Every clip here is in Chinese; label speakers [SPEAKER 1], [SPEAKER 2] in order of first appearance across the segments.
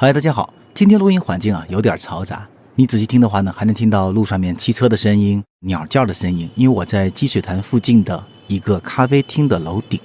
[SPEAKER 1] 嗨，大家好，今天录音环境啊有点嘈杂，你仔细听的话呢，还能听到路上面汽车的声音、鸟叫的声音。因为我在积水潭附近的一个咖啡厅的楼顶。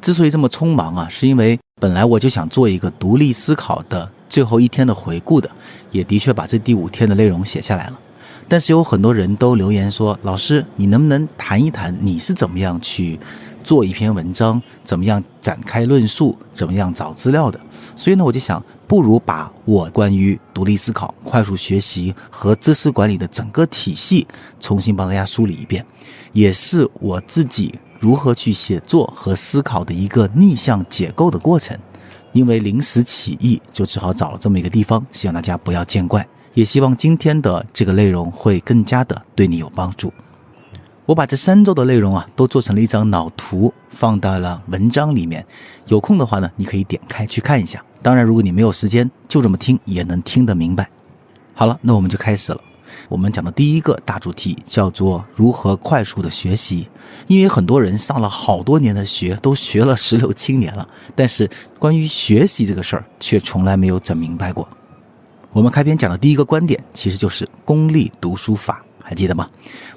[SPEAKER 1] 之所以这么匆忙啊，是因为本来我就想做一个独立思考的最后一天的回顾的，也的确把这第五天的内容写下来了。但是有很多人都留言说：“老师，你能不能谈一谈你是怎么样去做一篇文章，怎么样展开论述，怎么样找资料的？”所以呢，我就想，不如把我关于独立思考、快速学习和知识管理的整个体系重新帮大家梳理一遍，也是我自己如何去写作和思考的一个逆向解构的过程。因为临时起意，就只好找了这么一个地方，希望大家不要见怪。也希望今天的这个内容会更加的对你有帮助。我把这三周的内容啊都做成了一张脑图，放到了文章里面。有空的话呢，你可以点开去看一下。当然，如果你没有时间，就这么听也能听得明白。好了，那我们就开始了。我们讲的第一个大主题叫做如何快速的学习。因为很多人上了好多年的学，都学了十六七年了，但是关于学习这个事儿，却从来没有整明白过。我们开篇讲的第一个观点，其实就是功利读书法，还记得吗？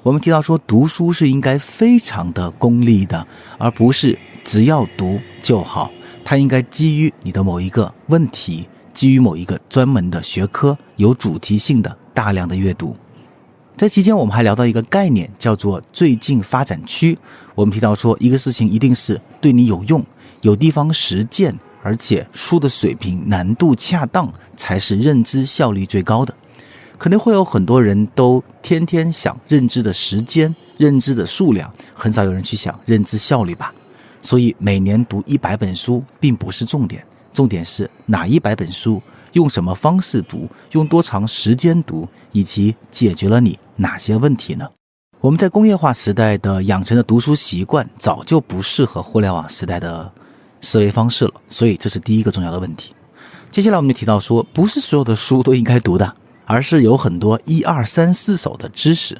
[SPEAKER 1] 我们提到说，读书是应该非常的功利的，而不是只要读就好。它应该基于你的某一个问题，基于某一个专门的学科，有主题性的大量的阅读。在期间，我们还聊到一个概念，叫做最近发展区。我们提到说，一个事情一定是对你有用，有地方实践。而且书的水平难度恰当，才是认知效率最高的。可能会有很多人都天天想认知的时间、认知的数量，很少有人去想认知效率吧。所以每年读一百本书并不是重点，重点是哪一百本书，用什么方式读，用多长时间读，以及解决了你哪些问题呢？我们在工业化时代的养成的读书习惯，早就不适合互联网时代的。思维方式了，所以这是第一个重要的问题。接下来我们就提到说，不是所有的书都应该读的，而是有很多一二三四手的知识。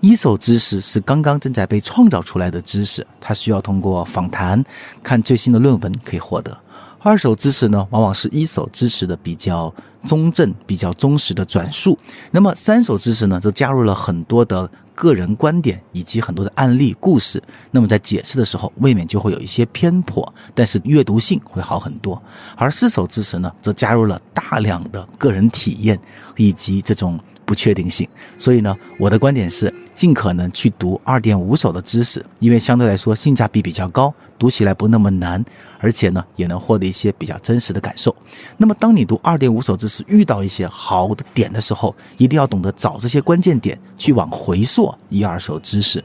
[SPEAKER 1] 一手知识是刚刚正在被创造出来的知识，它需要通过访谈、看最新的论文可以获得。二手知识呢，往往是一手知识的比较中正、比较忠实的转述。那么三手知识呢，则加入了很多的。个人观点以及很多的案例故事，那么在解释的时候未免就会有一些偏颇，但是阅读性会好很多。而四手知识呢，则加入了大量的个人体验以及这种。不确定性，所以呢，我的观点是尽可能去读二点五手的知识，因为相对来说性价比比较高，读起来不那么难，而且呢，也能获得一些比较真实的感受。那么，当你读二点五手知识遇到一些好的点的时候，一定要懂得找这些关键点去往回溯一二手知识。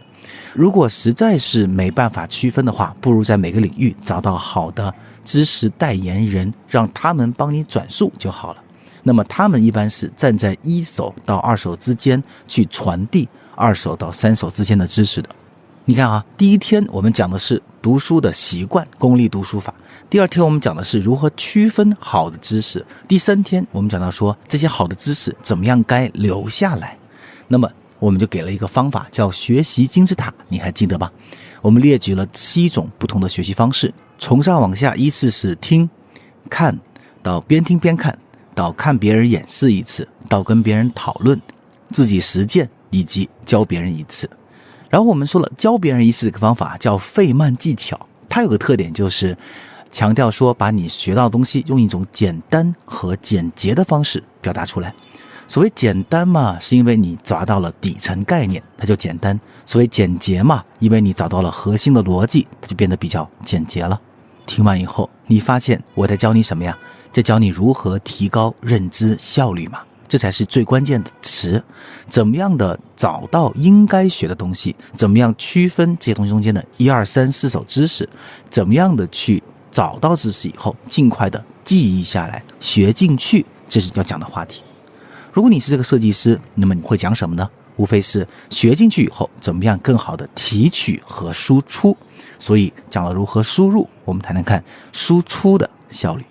[SPEAKER 1] 如果实在是没办法区分的话，不如在每个领域找到好的知识代言人，让他们帮你转述就好了。那么他们一般是站在一手到二手之间去传递二手到三手之间的知识的。你看啊，第一天我们讲的是读书的习惯，功利读书法；第二天我们讲的是如何区分好的知识；第三天我们讲到说这些好的知识怎么样该留下来。那么我们就给了一个方法，叫学习金字塔，你还记得吧？我们列举了七种不同的学习方式，从上往下依次是听、看到边听边看。到看别人演示一次，到跟别人讨论，自己实践，以及教别人一次。然后我们说了，教别人一次这个方法叫费曼技巧，它有个特点就是强调说，把你学到的东西用一种简单和简洁的方式表达出来。所谓简单嘛，是因为你抓到了底层概念，它就简单；所谓简洁嘛，因为你找到了核心的逻辑，它就变得比较简洁了。听完以后，你发现我在教你什么呀？在教你如何提高认知效率嘛，这才是最关键的词。怎么样的找到应该学的东西？怎么样区分这些东西中间的一二三四手知识？怎么样的去找到知识以后，尽快的记忆下来，学进去？这是要讲的话题。如果你是这个设计师，那么你会讲什么呢？无非是学进去以后，怎么样更好的提取和输出。所以讲了如何输入，我们谈谈看输出的效率。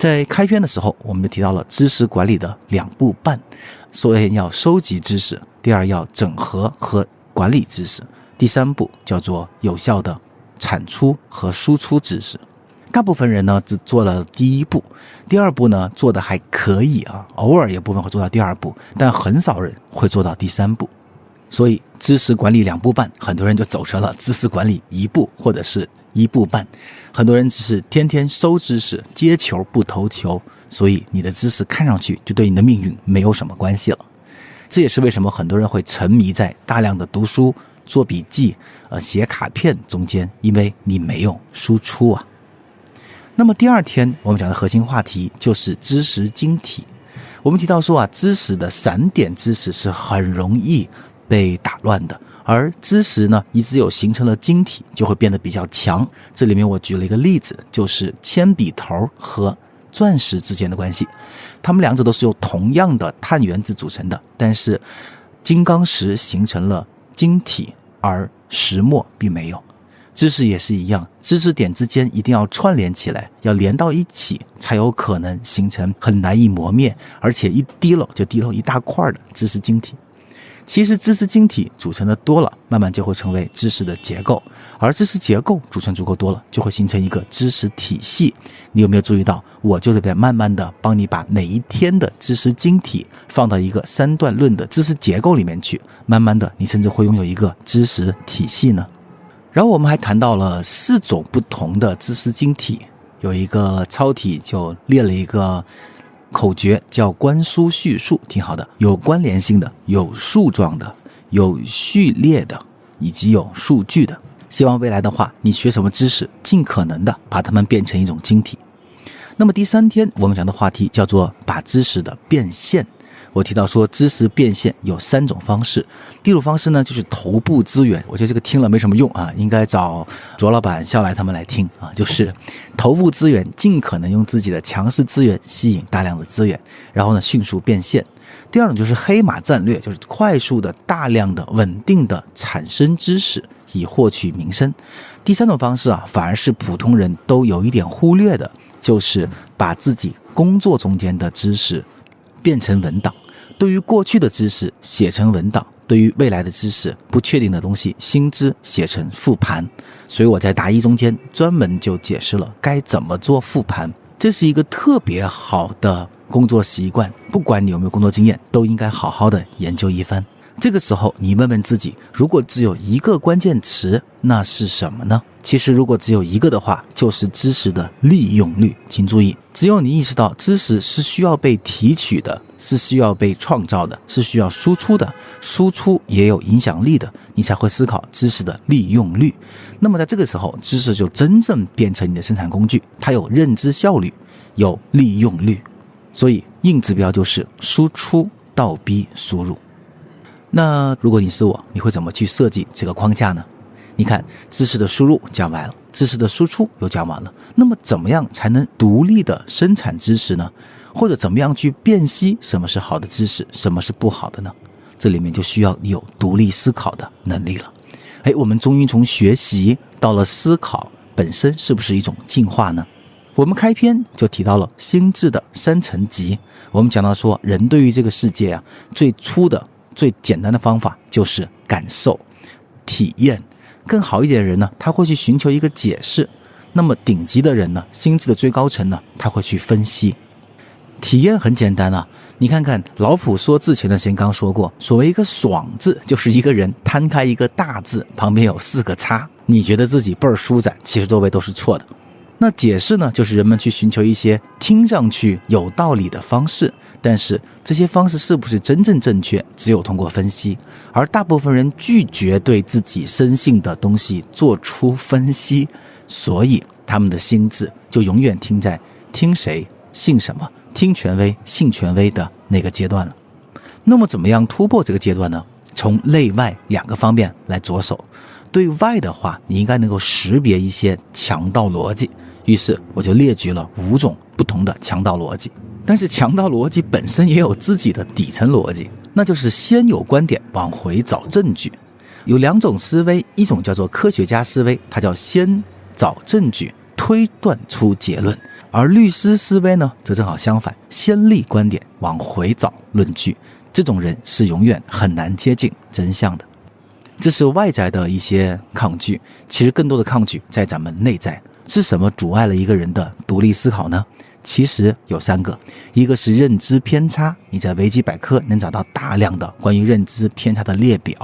[SPEAKER 1] 在开篇的时候，我们就提到了知识管理的两步半：，首先要收集知识，第二要整合和管理知识，第三步叫做有效的产出和输出知识。大部分人呢只做了第一步，第二步呢做的还可以啊，偶尔有部分会做到第二步，但很少人会做到第三步。所以知识管理两步半，很多人就走成了知识管理一步或者是一步半。很多人只是天天收知识，接球不投球，所以你的知识看上去就对你的命运没有什么关系了。这也是为什么很多人会沉迷在大量的读书、做笔记、呃写卡片中间，因为你没有输出啊。那么第二天我们讲的核心话题就是知识晶体。我们提到说啊，知识的散点知识是很容易被打乱的，而知识呢，一只有形成了晶体，就会变得比较强。这里面我举了一个例子，就是铅笔头和钻石之间的关系，它们两者都是由同样的碳原子组成的，但是金刚石形成了晶体，而石墨并没有。知识也是一样，知识点之间一定要串联起来，要连到一起，才有可能形成很难以磨灭，而且一滴漏就滴漏一大块的知识晶体。其实知识晶体组成的多了，慢慢就会成为知识的结构，而知识结构组成足够多了，就会形成一个知识体系。你有没有注意到，我就是在慢慢的帮你把每一天的知识晶体放到一个三段论的知识结构里面去，慢慢的，你甚至会拥有一个知识体系呢？然后我们还谈到了四种不同的知识晶体，有一个超体就列了一个口诀，叫观书叙述，挺好的，有关联性的，有树状的，有序列的，以及有数据的。希望未来的话，你学什么知识，尽可能的把它们变成一种晶体。那么第三天我们讲的话题叫做把知识的变现。我提到说，知识变现有三种方式。第一种方式呢，就是头部资源。我觉得这个听了没什么用啊，应该找卓老板、肖来他们来听啊。就是头部资源，尽可能用自己的强势资源吸引大量的资源，然后呢迅速变现。第二种就是黑马战略，就是快速的、大量的、稳定的产生知识以获取名声。第三种方式啊，反而是普通人都有一点忽略的，就是把自己工作中间的知识。变成文档，对于过去的知识写成文档，对于未来的知识不确定的东西新知写成复盘。所以我在答疑中间专门就解释了该怎么做复盘，这是一个特别好的工作习惯，不管你有没有工作经验，都应该好好的研究一番。这个时候，你问问自己，如果只有一个关键词，那是什么呢？其实，如果只有一个的话，就是知识的利用率。请注意，只有你意识到知识是需要被提取的，是需要被创造的，是需要输出的，输出也有影响力的，你才会思考知识的利用率。那么，在这个时候，知识就真正变成你的生产工具，它有认知效率，有利用率。所以，硬指标就是输出倒逼输入。那如果你是我，你会怎么去设计这个框架呢？你看，知识的输入讲完了，知识的输出又讲完了，那么怎么样才能独立的生产知识呢？或者怎么样去辨析什么是好的知识，什么是不好的呢？这里面就需要你有独立思考的能力了。哎，我们终于从学习到了思考本身，是不是一种进化呢？我们开篇就提到了心智的三层级，我们讲到说，人对于这个世界啊，最初的。最简单的方法就是感受、体验。更好一点的人呢，他会去寻求一个解释；那么顶级的人呢，心智的最高层呢，他会去分析。体验很简单啊，你看看老普说字前的先刚说过，所谓一个“爽”字，就是一个人摊开一个大字，旁边有四个叉，你觉得自己倍儿舒展，其实周围都是错的。那解释呢，就是人们去寻求一些听上去有道理的方式。但是这些方式是不是真正正确，只有通过分析。而大部分人拒绝对自己深信的东西做出分析，所以他们的心智就永远停在听谁信什么、听权威信权威的那个阶段了。那么，怎么样突破这个阶段呢？从内外两个方面来着手。对外的话，你应该能够识别一些强盗逻辑。于是我就列举了五种不同的强盗逻辑。但是强盗逻辑本身也有自己的底层逻辑，那就是先有观点，往回找证据。有两种思维，一种叫做科学家思维，它叫先找证据，推断出结论；而律师思维呢，则正好相反，先立观点，往回找论据。这种人是永远很难接近真相的。这是外在的一些抗拒，其实更多的抗拒在咱们内在。是什么阻碍了一个人的独立思考呢？其实有三个，一个是认知偏差，你在维基百科能找到大量的关于认知偏差的列表；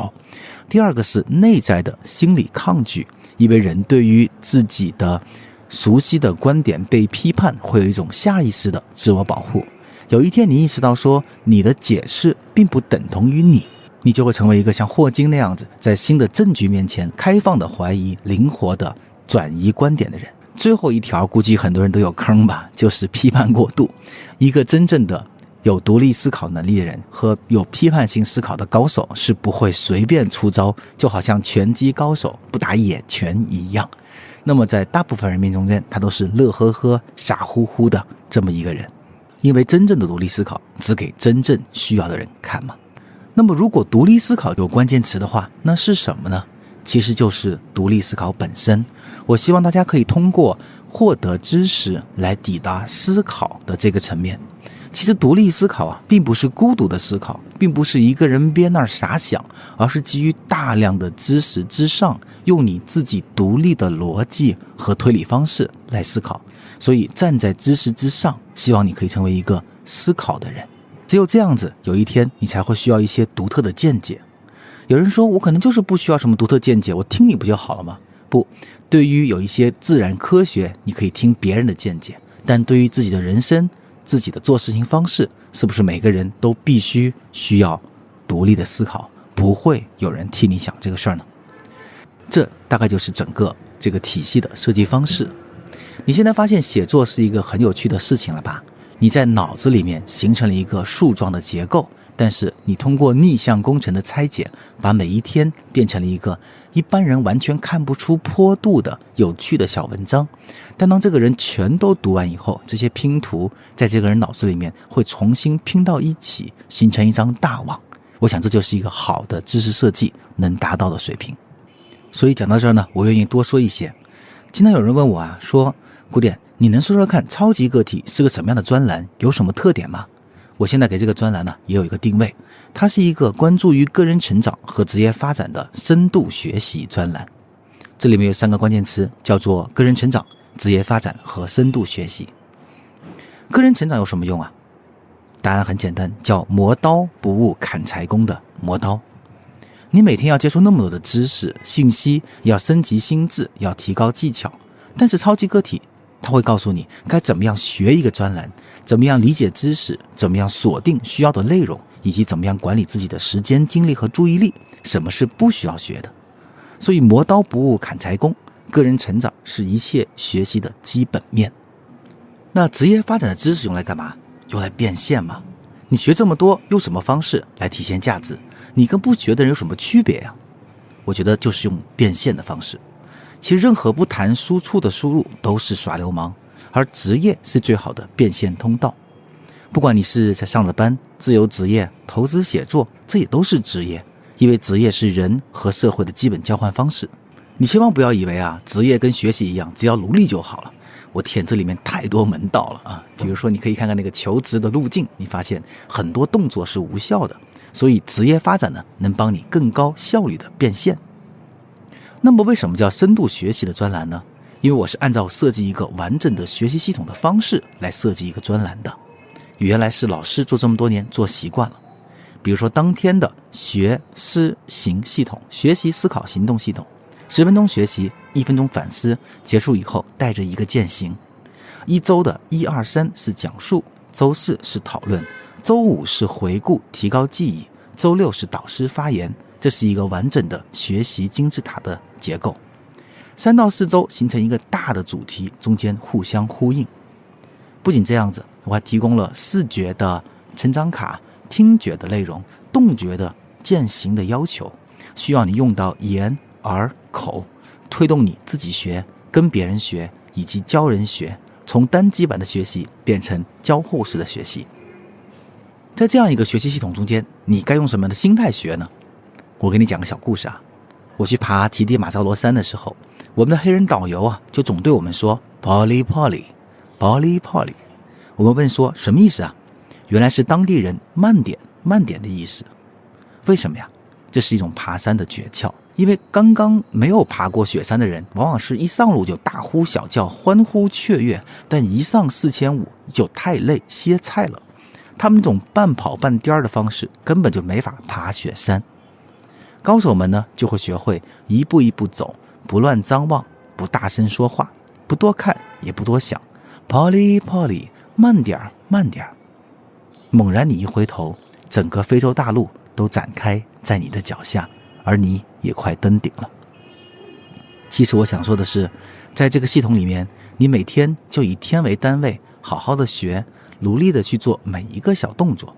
[SPEAKER 1] 第二个是内在的心理抗拒，因为人对于自己的熟悉的观点被批判，会有一种下意识的自我保护。有一天你意识到说你的解释并不等同于你，你就会成为一个像霍金那样子，在新的证据面前开放的怀疑、灵活的转移观点的人。最后一条，估计很多人都有坑吧，就是批判过度。一个真正的有独立思考能力的人和有批判性思考的高手是不会随便出招，就好像拳击高手不打野拳一样。那么在大部分人民中间，他都是乐呵呵、傻乎乎的这么一个人，因为真正的独立思考只给真正需要的人看嘛。那么如果独立思考有关键词的话，那是什么呢？其实就是独立思考本身。我希望大家可以通过获得知识来抵达思考的这个层面。其实独立思考啊，并不是孤独的思考，并不是一个人憋那儿傻想，而是基于大量的知识之上，用你自己独立的逻辑和推理方式来思考。所以站在知识之上，希望你可以成为一个思考的人。只有这样子，有一天你才会需要一些独特的见解。有人说，我可能就是不需要什么独特见解，我听你不就好了吗？不，对于有一些自然科学，你可以听别人的见解；但对于自己的人生、自己的做事情方式，是不是每个人都必须需要独立的思考？不会有人替你想这个事儿呢？这大概就是整个这个体系的设计方式。你现在发现写作是一个很有趣的事情了吧？你在脑子里面形成了一个树状的结构。但是你通过逆向工程的拆解，把每一天变成了一个一般人完全看不出坡度的有趣的小文章。但当这个人全都读完以后，这些拼图在这个人脑子里面会重新拼到一起，形成一张大网。我想这就是一个好的知识设计能达到的水平。所以讲到这儿呢，我愿意多说一些。经常有人问我啊，说古典，你能说说看超级个体是个什么样的专栏，有什么特点吗？我现在给这个专栏呢也有一个定位，它是一个关注于个人成长和职业发展的深度学习专栏。这里面有三个关键词，叫做个人成长、职业发展和深度学习。个人成长有什么用啊？答案很简单，叫磨刀不误砍柴工的磨刀。你每天要接触那么多的知识信息，要升级心智，要提高技巧，但是超级个体。他会告诉你该怎么样学一个专栏，怎么样理解知识，怎么样锁定需要的内容，以及怎么样管理自己的时间、精力和注意力。什么是不需要学的？所以磨刀不误砍柴工，个人成长是一切学习的基本面。那职业发展的知识用来干嘛？用来变现吗？你学这么多，用什么方式来体现价值？你跟不学的人有什么区别呀？我觉得就是用变现的方式。其实，任何不谈输出的输入都是耍流氓，而职业是最好的变现通道。不管你是在上了班、自由职业、投资写作，这也都是职业，因为职业是人和社会的基本交换方式。你千万不要以为啊，职业跟学习一样，只要努力就好了。我天，这里面太多门道了啊！比如说，你可以看看那个求职的路径，你发现很多动作是无效的。所以，职业发展呢，能帮你更高效率的变现。那么为什么叫深度学习的专栏呢？因为我是按照设计一个完整的学习系统的方式来设计一个专栏的。原来是老师做这么多年做习惯了，比如说当天的学思行系统，学习思考行动系统，十分钟学习，一分钟反思，结束以后带着一个践行。一周的一二三是讲述，周四是讨论，周五是回顾提高记忆，周六是导师发言。这是一个完整的学习金字塔的结构，三到四周形成一个大的主题，中间互相呼应。不仅这样子，我还提供了视觉的成长卡、听觉的内容、动觉的践行的要求，需要你用到眼、耳、口，推动你自己学、跟别人学以及教人学，从单机版的学习变成交互式的学习。在这样一个学习系统中间，你该用什么样的心态学呢？我给你讲个小故事啊，我去爬乞力马扎罗山的时候，我们的黑人导游啊，就总对我们说 “Polly Polly”，“Polly Polly”。我们问说什么意思啊？原来是当地人慢点慢点的意思。为什么呀？这是一种爬山的诀窍。因为刚刚没有爬过雪山的人，往往是一上路就大呼小叫、欢呼雀跃，但一上四千五就太累歇菜了。他们那种半跑半颠儿的方式，根本就没法爬雪山。高手们呢，就会学会一步一步走，不乱张望，不大声说话，不多看，也不多想。Polly，Polly，慢点儿，慢点儿。猛然你一回头，整个非洲大陆都展开在你的脚下。而你也快登顶了。其实我想说的是，在这个系统里面，你每天就以天为单位，好好的学，努力的去做每一个小动作。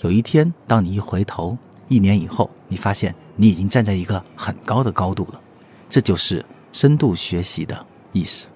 [SPEAKER 1] 有一天，当你一回头，一年以后，你发现你已经站在一个很高的高度了。这就是深度学习的意思。